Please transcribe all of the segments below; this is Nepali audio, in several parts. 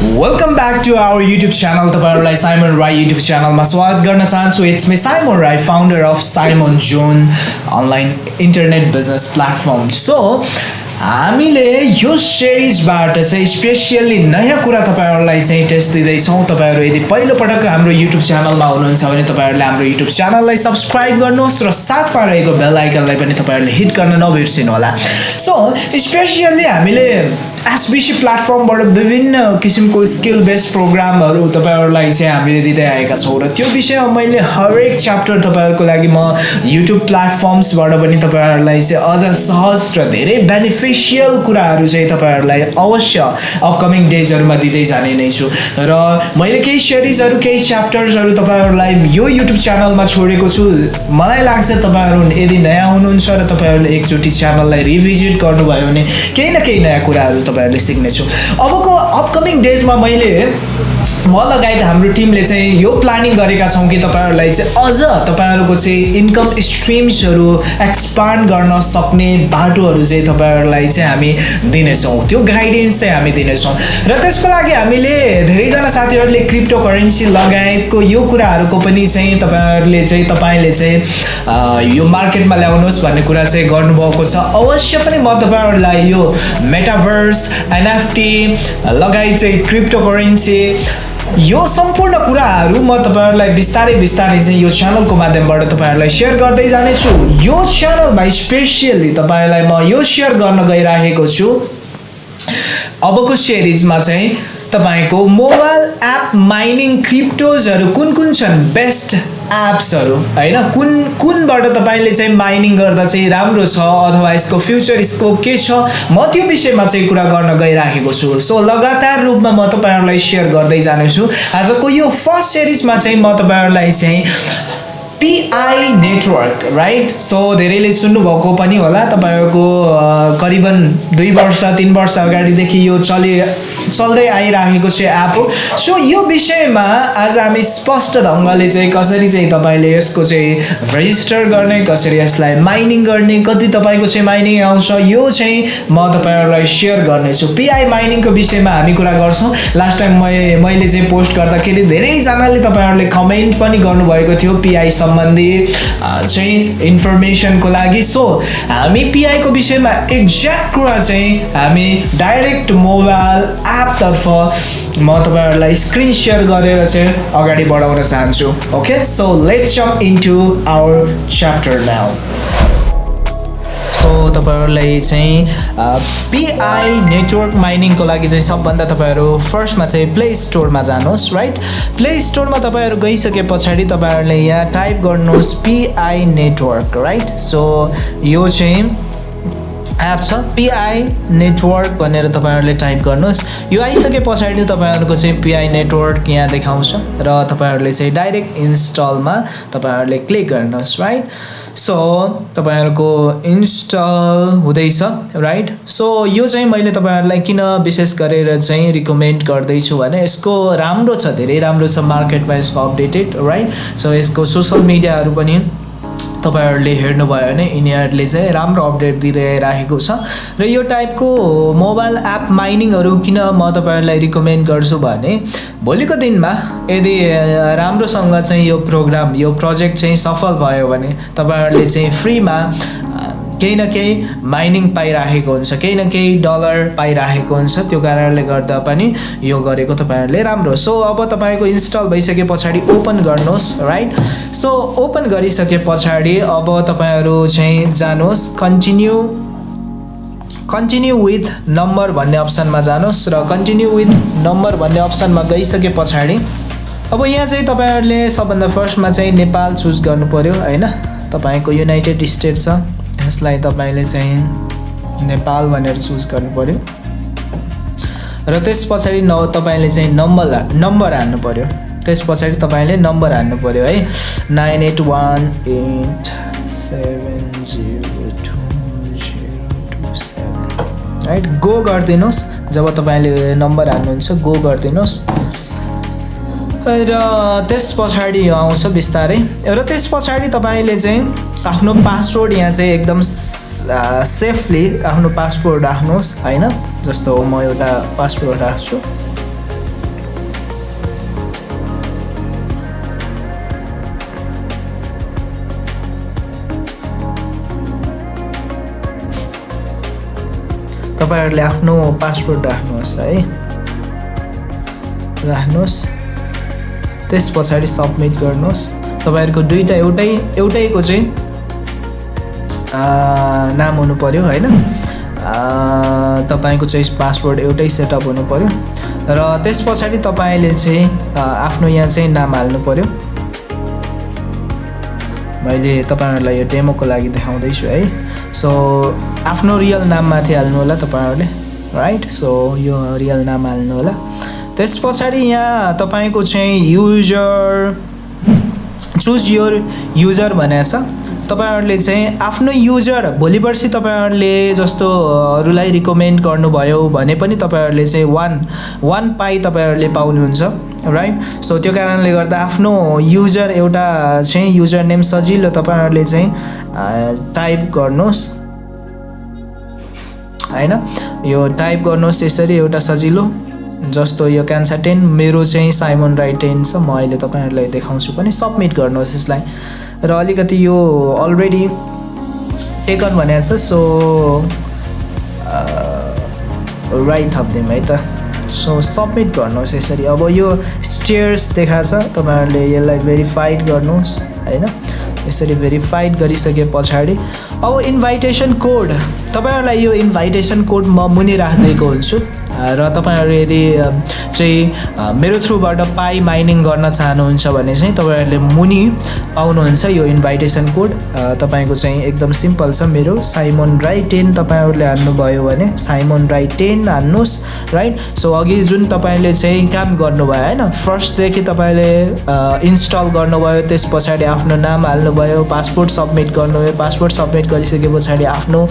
Welcome back to our YouTube channel तपाईँहरूलाई साइमन राई युट्युब च्यानलमा स्वागत गर्न चाहन्छु। It's me Simon Rai founder of Simon zone online internet business platform so हामीले यो सिरिजबाट चाहिँ स्पेसियल्ली नयाँ कुरा तपाईँहरूलाई चाहिँ टेस्ट दिँदैछौँ। तपाईँहरू यदि पहिलोपटक हाम्रो युट्युब च्यानलमा हुनुहुन्छ भने तपाईँहरूले हाम्रो युट्युब च्यानललाई सब्सक्राइब गर्नुहोस् र साथमा रहेको बेल आइकनलाई पनि तपाईँहरूले हिट गर्न नबिर्सिनु होला सो स्पेसियल्ली हामीले एसबिसी प्लेटफर्मबाट विभिन्न किसिमको स्किल बेस्ड प्रोग्रामहरू तपाईँहरूलाई चाहिँ हामीले दिँदै आएका छौँ र त्यो विषयमा मैले हरेक च्याप्टर तपाईँहरूको लागि म युट्युब प्लेटफर्म्सबाट पनि तपाईँहरूलाई चाहिँ अझ सहज र धेरै बेनिफिसियल कुराहरू चाहिँ तपाईँहरूलाई अवश्य अपकमिङ डेजहरूमा दिँदै जाने नै छु। र मैले केही सिरिजहरू केही च्याप्टर्सहरू तपाईँहरूलाई यो युट्युब च्यानलमा छोडेको छु। मलाई लाग्छ तपाईँहरू यदि नयाँ हुनुहुन्छ र तपाईँहरूले एकचोटि च्यानललाई रिभिजिट गर्नुभयो भने केही न केही नयाँ कुराहरू तपाईँहरूले सिक्नेछु। अबको अपकमिङ डेजमा मैले म लगायत हाम्रो टिमले चाहिँ यो प्लानिङ गरेका छौँ कि तपाईँहरूलाई चाहिँ अझ तपाईँहरूको चाहिँ इन्कम स्ट्रिम्सहरू एक्सपान्ड गर्न सक्ने बाटोहरू चाहिँ तपाईँहरूलाई चाहिँ हामी दिनेछौँ। त्यो गाइडेन्स चाहिँ हामी दिनेछौँ। र त्यसको लागि हामीले धेरैजना साथीहरूले क्रिप्टो करेन्सी लगायतको यो कुराहरूको पनि चाहिँ तपाईँहरूले चाहिँ तपाईँले चाहिँ यो मार्केटमा ल्याउनुहोस् भन्ने कुरा चाहिँ गर्नुभएको छ। अवश्य पनि म तपाईँहरूलाई यो मेटाभर्स एनएफटी लगायत चाहिँ क्रिप्टो करेन्सी यो सम्पूर्ण कुराहरू म तपाईँहरूलाई बिस्तारै बिस्तारै चाहिँ यो च्यानलको माध्यमबाट तपाईँहरूलाई सेयर गर्दै जानेछु। यो च्यानलमा स्पेसियल्ली तपाईँलाई म यो सेयर गर्न गइराखेको छु। अबको सिरिजमा चाहिँ तपाईँको मोबाइल एप माइनिङ क्रिप्टोजहरू कुन कुन छन्? बेस्ट एप्सहरू। होइन? कुन कुनबाट तपाईँले चाहिँ माइनिङ गर्दा चाहिँ राम्रो छ? अथवा यसको फ्युचर स्कोप के छ? म त्यो विषयमा चाहिँ कुरा गर्न गइराखेको छु। सो लगातार रूपमा म तपाईँहरूलाई सेयर गर्दै जानेछु। आजको यो फर्स्ट सिरिजमा चाहिँ म तपाईँहरूलाई चाहिँ पिआई नेटवर्क राइट सो धेरैले सुन्नुभएको पनि होला। तपाईँहरूको करिबन दुई वर्ष तिन वर्ष अगाडिदेखि यो चलि चल्दै आइराखेको चाहिँ एप हो सो यो विषयमा आज हामी स्पष्ट ढङ्गले चाहिँ कसरी चाहिँ तपाईँले यसको चाहिँ रेजिस्टर गर्ने कसरी यसलाई माइनिङ गर्ने कति तपाईँको चाहिँ माइनिङ आउँछ यो चाहिँ म तपाईँहरूलाई सेयर गर्नेछु। पिआई माइनिङको विषयमा हामी कुरा गर्छौँ। लास्ट टाइम मै मैले चाहिँ पोस्ट गर्दाखेरि धेरैजनाले तपाईँहरूले कमेन्ट पनि गर्नुभएको थियो पिआई सम्बन्धी चाहिँ इन्फर्मेसनको लागि। सो हामी पिआईको विषयमा एक्ज्याक्ट कुरा चाहिँ हामी डाइरेक्ट मोबाइल एपतर्फ म तपाईँहरूलाई स्क्रिन सेयर गरेर चाहिँ अगाडि बढाउन चाहन्छु. Okay so let's jump into our chapter now so तपाईँहरूलाई चाहिँ पिआई नेटवर्क माइनिङको लागि चाहिँ सबभन्दा तपाईँहरू फर्स्टमा चाहिँ प्ले स्टोरमा जानुहोस् राइट प्ले स्टोरमा तपाईँहरू गइसके पछाडि तपाईँहरूले यहाँ टाइप गर्नुहोस् पिआई नेटवर्क राइट सो यो चाहिँ एप छ पिआई नेटवर्क भनेर तपाईँहरूले टाइप गर्नुहोस्। यो आइसके पछाडि तपाईँहरूको चाहिँ पिआई नेटवर्क यहाँ देखाउँछ र तपाईँहरूले चाहिँ डाइरेक्ट इन्स्टलमा तपाईँहरूले क्लिक गर्नुहोस् राइट सो तपाईँहरूको इन्स्टल हुँदैछ राइट सो यो चाहिँ मैले तपाईँहरूलाई किन विशेष गरेर चाहिँ रिकमेन्ड गर्दैछु भने यसको राम्रो छ धेरै राम्रो छ मार्केटमा यसको अपडेटेड राइट सो यसको सोसल मिडियाहरू पनि तपाईँहरूले हेर्नुभयो भने यिनीहरूले चाहिँ राम्रो अपडेट दिँदै राखेको छ। र यो टाइपको मोबाइल एप माइनिङहरू किन म तपाईँहरूलाई रिकमेन्ड गर्छु भने भोलिको दिनमा यदि राम्रोसँग चाहिँ यो प्रोग्राम यो प्रोजेक्ट चाहिँ सफल भयो भने तपाईँहरूले चाहिँ फ्रीमा केही न केही माइनिङ पाइराखेको हुन्छ केही न केही डलर पाइराखेको हुन्छ। त्यो कारणले गर्दा पनि यो गरेको तपाईँहरूले राम्रो सो अब तपाईँको इन्स्टल भइसके पछाडि ओपन गर्नुहोस् राइट सो ओपन गरिसके पछाडि अब तपाईँहरू चाहिँ जानुहोस् कन्टिन्यू कन्टिन्यू विथ नम्बर भन्ने अप्सनमा जानुहोस् र कन्टिन्यू विथ नम्बर भन्ने अप्सनमा गइसके पछाडि अब यहाँ चाहिँ तपाईँहरूले सबभन्दा फर्स्टमा चाहिँ नेपाल चुज गर्नु पऱ्यो होइन? तपाईँको युनाइटेड स्टेट छ। यसलाई तपाईँले चाहिँ नेपाल भनेर चुज गर्नु पऱ्यो र त्यस पछाडि न तपाईँले चाहिँ नम्बर नम्बर हाल्नु पऱ्यो त्यस पछाडि तपाईँले नम्बर हाल्नु पऱ्यो है। Nine eight one eight seven zero two zero two seven. Right go गरिदिनुहोस्। जब तपाईँले नम्बर हाल्नुहुन्छ गो गरिदिनुहोस्। र त्यस पछाडि आउँछ बिस्तारै। र त्यस पछाडि तपाईँले चाहिँ आफ्नो पासवर्ड यहाँ चाहिँ एकदम सेफली आफ्नो पासवर्ड राख्नुहोस् होइन? जस्तो म एउटा पासवर्ड राख्छु। तपाईँहरूले आफ्नो पासवर्ड राख्नुहोस् है? राख्नुहोस्। त्यस पछाडि सबमिट गर्नुहोस्। तपाईँहरूको दुइटा एउटै एउटैको चाहिँ नाम हुनु पऱ्यो होइन? तपाईँको चाहिँ पासवर्ड एउटै सेटअप हुनु पऱ्यो र त्यस पछाडि तपाईँले चाहिँ आफ्नो यहाँ चाहिँ नाम हाल्नु पऱ्यो मैले तपाईँहरूलाई यो डेमोको लागि देखाउँदैछु है? सो आफ्नो रियल नाम माथि हाल्नु होला तपाईँहरूले राइट सो यो रियल नाम हाल्नु होला। त्यस पछाडि यहाँ तपाईँको चाहिँ युजर चुज योर युजर भनेको छ। तपाईँहरूले चाहिँ आफ्नो युजर भोलि पर्सि तपाईँहरूले जस्तो अरूलाई रिकमेन्ड गर्नुभयो भने पनि तपाईँहरूले चाहिँ वान वान पाइ तपाईँहरूले पाउनुहुन्छ राइट सो त्यो कारणले गर्दा आफ्नो युजर एउटा चाहिँ युजर नेम सजिलो तपाईँहरूले चाहिँ टाइप गर्नुहोस्। होइन? यो टाइप गर्नुहोस् यसरी एउटा सजिलो। जस्तो यो क्यान्सा टेन मेरो चाहिँ साइमन राई टेन छ। म अहिले तपाईँहरूलाई देखाउँछु पनि। सबमिट गर्नुहोस् यसलाई। र अलिकति यो अलरेडी टेकन भनेको छ सो राई थपिदिउँ है त। सो सबमिट गर्नुहोस् यसरी। अब यो स्टेयर्स देखाएको छ तपाईँहरूले यसलाई भेरिफाइड गर्नुहोस् होइन? यसरी भेरिफाइड गरिसके पछाडि। अब इन्भाइटेसन कोड तपाईँहरूलाई यो इन्भाइटेसन कोड म मुनि राखिदिएको हुन्छु। र तपाईँहरू यदि चाहिँ मेरो थ्रुबाट पाइ माइनिङ गर्न चाहनुहुन्छ भने चाहिँ तपाईँहरूले मुनि पाउनुहुन्छ यो इन्भाइटेसन कोड। तपाईँको चाहिँ एकदम सिम्पल छ मेरो। साइमन राई टेन तपाईँहरूले हान्नुभयो भने साइमन राई टेन हान्नुहोस् राइट सो अघि जुन तपाईँले चाहिँ काम गर्नुभयो होइन? फर्स्टदेखि तपाईँले इन्स्टल गर्नुभयो त्यस पछाडि आफ्नो नाम हाल्नुभयो पासपोर्ट सबमिट गर्नुभयो पासपोर्ट सबमिट गरिसके पछाडि आफ्नो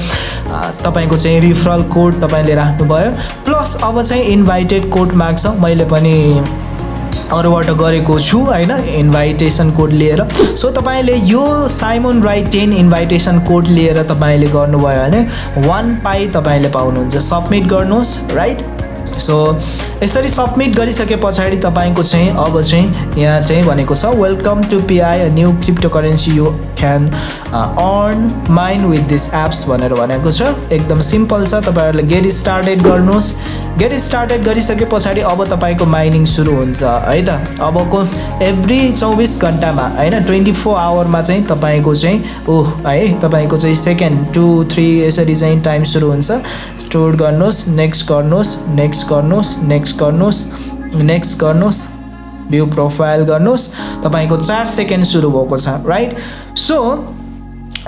तपाईँको चाहिँ रिफरल कोड तपाईँले राख्नुभयो। प्लस अब चाहिँ इन्भाइटेड कोड माग्छ। मैले पनि अरूबाट गरेको छु होइन? इन्भाइटेसन कोड लिएर। सो तपाईँले यो Simon Rai ten invitation code लिएर तपाईँले गर्नुभयो भने वान पाइ तपाईँले पाउनुहुन्छ। सबमिट गर्नुहोस् राइट सो यसरी सबमिट गरिसके पछाडि तपाईँको चाहिँ अब चाहिँ यहाँ चाहिँ भनेको छ welcome to Pi new crypto currency you can earn mined with this apps भनेर भनेको छ। एकदम सिम्पल छ। तपाईँहरूले गेट स्टार्टेड गर्नुहोस्। गेट स्टार्टेड गरिसके पछाडि अब तपाईँको माइनिङ सुरु हुन्छ है त? अबको एभ्री चौबिस घन्टामा होइन ट्वेन्टी फोर आवरमा चाहिँ तपाईँको चाहिँ ओह है तपाईँको चाहिँ सेकेन्ड टु थ्री यसरी चाहिँ टाइम सुरु हुन्छ। स्टोर गर्नुहोस् नेक्स्ट गर्नुहोस् नेक्स्ट गर्नुहोस् नेक्स्ट गर्नुहोस् नेक्स्ट गर्नुहोस् भ्यू प्रोफाइल गर्नुहोस्। तपाईँको चार सेकेन्ड सुरु भएको छ राइट सो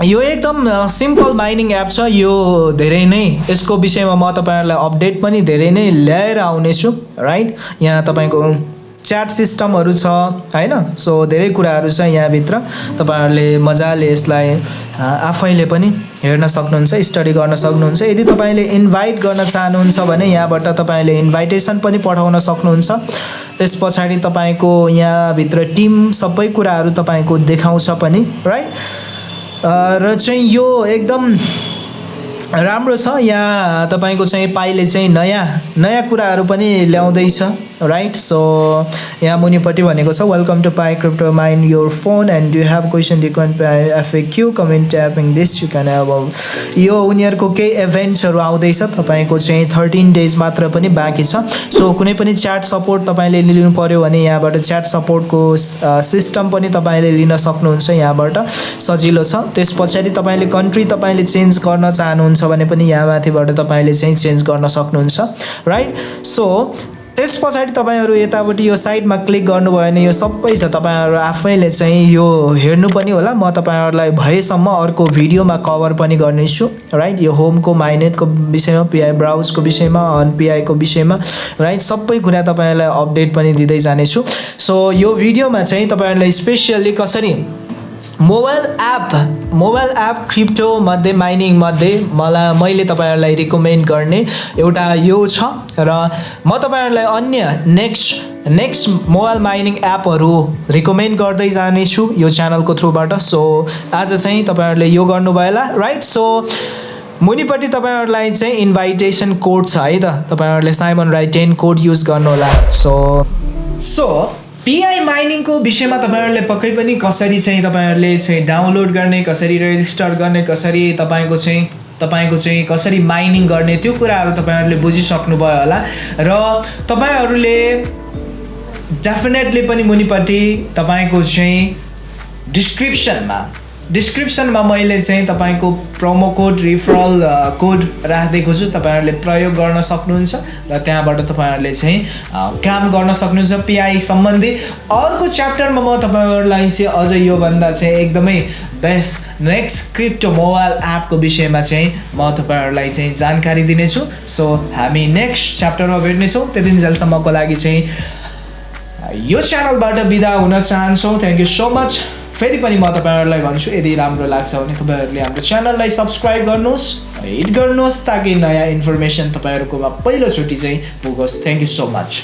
यो एकदम सिम्पल माइनिङ एप छ यो धेरै नै यसको विषयमा म तपाईँहरूलाई अपडेट पनि धेरै नै ल्याएर आउनेछु राइट यहाँ तपाईँको च्याट सिस्टमहरू छ होइन? सो धेरै कुराहरू छ यहाँभित्र। तपाईँहरूले मजाले यसलाई आफैले पनि हेर्न सक्नुहुन्छ स्टडी गर्न सक्नुहुन्छ। यदि तपाईँले इन्भाइट गर्न चाहनुहुन्छ भने यहाँबाट तपाईँले इन्भाइटेसन पनि पठाउन सक्नुहुन्छ। त्यस पछाडि तपाईँको यहाँभित्र टिम सबै कुराहरू तपाईँको देखाउँछ पनि राइट र चाहिँ यो एकदम राम्रो छ। यहाँ तपाईँको चाहिँ पाइले चाहिँ नयाँ नयाँ कुराहरू पनि ल्याउँदैछ। राइट सो यहाँ मुनिपट्टि भनेको छ welcome to Pi crypto mined your phone and you have question frequent Pi F A Q comment tapping this you can अब यो उनीहरूको केही इभेन्ट्सहरू आउँदैछ तपाईँको चाहिँ थर्टिन डेज मात्र पनि बाँकी छ। सो कुनै पनि च्याट सपोर्ट तपाईँले लिनु पऱ्यो भने यहाँबाट च्याट सपोर्टको सिस्टम पनि तपाईँले लिन सक्नुहुन्छ यहाँबाट। सजिलो छ। त्यस पछाडि तपाईँले कन्ट्री तपाईँले चेन्ज गर्न चाहनुहुन्छ भने पनि यहाँ माथिबाट तपाईँले चाहिँ चेन्ज गर्न सक्नुहुन्छ। राइट सो त्यस पछाडि तपाईँहरू यतापट्टि यो साइडमा क्लिक गर्नुभयो भने यो सबै छ तपाईँहरू आफैले चाहिँ यो हेर्नु पनि होला। म तपाईँहरूलाई भएसम्म अर्को भिडियोमा कभर पनि गर्नेछु राइट यो होमको माइनेटको विषयमा पिआई ब्राउजको विषयमा अन पिआईको विषयमा राइट सबै कुरा तपाईँहरूलाई अपडेट पनि दिँदै जानेछु। सो यो भिडियोमा चाहिँ तपाईँहरूलाई स्पेसियल्ली कसरी mobile app mobile app crypto मध्ये माइनिङ मध्ये मलाई मैले तपाईँहरूलाई रिकमेन्ड गर्ने एउटा यो छ र म तपाईँहरूलाई अन्य नेक्स्ट नेक्स्ट मोबाइल माइनिङ एपहरू रिकमेन्ड गर्दै जानेछु यो च्यानलको थ्रुबाट। सो आज चाहिँ तपाईँहरूले यो गर्नुभयो होला राइट सो मुनिपट्टि तपाईँहरूलाई चाहिँ इन्भाइटेसन कोड छ है त? तपाईँहरूले Simon Rai ten code use गर्नुहोला। सो सो पिआई माइनिङको विषयमा तपाईँहरूले पक्कै पनि कसरी चाहिँ तपाईँहरूले चाहिँ डाउनलोड गर्ने कसरी रेजिस्टर गर्ने कसरी तपाईँको चाहिँ तपाईँको चाहिँ कसरी माइनिङ गर्ने त्यो कुराहरू तपाईँहरूले बुझिसक्नुभयो होला। र तपाईँहरूले डेफिनेटली पनि मुनिपट्टि तपाईँको चाहिँ डिस्क्रिप्सनमा डिस्क्रिप्सनमा मैले चाहिँ तपाईँको प्रोमो कोड रिफरल कोड राखिदिएको छु। तपाईँहरूले प्रयोग गर्न सक्नुहुन्छ र त्यहाँबाट तपाईँहरूले चाहिँ काम गर्न सक्नुहुन्छ पिआई सम्बन्धी। अर्को च्याप्टरमा म तपाईँहरूलाई चाहिँ अझ योभन्दा चाहिँ एकदमै बेस्ट नेक्स्ट क्रिप्टो मोबाइल एपको विषयमा चाहिँ म तपाईँहरूलाई चाहिँ जानकारी दिनेछु। सो हामी नेक्स्ट च्याप्टरमा भेट्नेछौँ। त्यति जेलसम्मको लागि चाहिँ यो च्यानलबाट बिदा हुन चाहन्छौँ। थ्याङ्क यू सो मच फेरि पनि म तपाईँहरूलाई भन्छु यदि राम्रो लाग्छ भने तपाईँहरूले हाम्रो च्यानललाई सब्सक्राइब गर्नुहोस् हिट गर्नुहोस् ताकि नयाँ इन्फर्मेसन तपाईँहरूकोमा पहिलोचोटि चाहिँ पुगोस्. Thank you so much